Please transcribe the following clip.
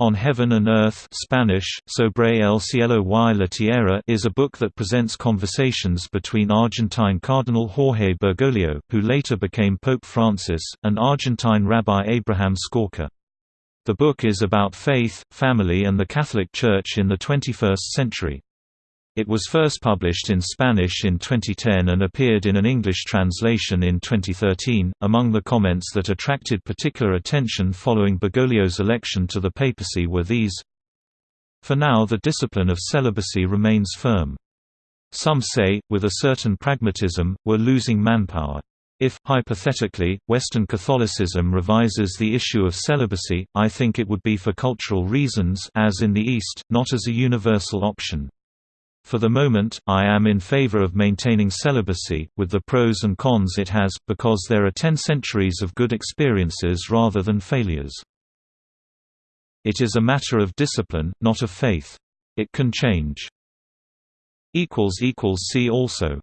On Heaven and Earth Spanish, Sobre el cielo y la tierra is a book that presents conversations between Argentine Cardinal Jorge Bergoglio, who later became Pope Francis, and Argentine Rabbi Abraham Skorka. The book is about faith, family and the Catholic Church in the 21st century. It was first published in Spanish in 2010 and appeared in an English translation in 2013. Among the comments that attracted particular attention following Bergoglio's election to the papacy were these For now, the discipline of celibacy remains firm. Some say, with a certain pragmatism, we're losing manpower. If, hypothetically, Western Catholicism revises the issue of celibacy, I think it would be for cultural reasons as in the East, not as a universal option. For the moment, I am in favor of maintaining celibacy, with the pros and cons it has, because there are ten centuries of good experiences rather than failures. It is a matter of discipline, not of faith. It can change. See also